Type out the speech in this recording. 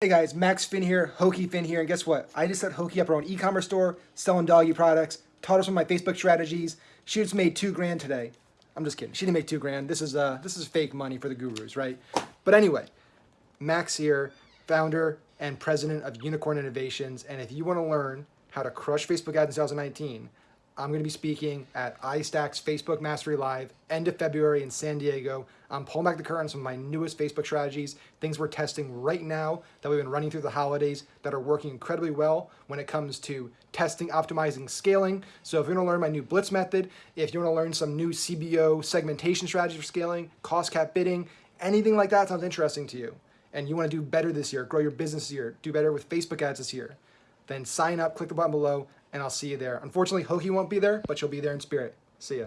Hey guys, Max Finn here, Hokey Finn here, and guess what? I just set Hokey up our own e-commerce store, selling doggy products, taught us some of my Facebook strategies. She just made two grand today. I'm just kidding. She didn't make two grand. This is uh this is fake money for the gurus, right? But anyway, Max here, founder and president of Unicorn Innovations, and if you want to learn how to crush Facebook ads in 2019, I'm going to be speaking at iStack's Facebook Mastery Live end of February in San Diego. I'm pulling back the curtain on some of my newest Facebook strategies, things we're testing right now that we've been running through the holidays that are working incredibly well when it comes to testing, optimizing, scaling. So if you want to learn my new Blitz method, if you want to learn some new CBO segmentation strategies for scaling, cost cap bidding, anything like that sounds interesting to you, and you want to do better this year, grow your business this year, do better with Facebook ads this year, then sign up, click the button below, and I'll see you there. Unfortunately, Hokey won't be there, but she'll be there in spirit. See ya.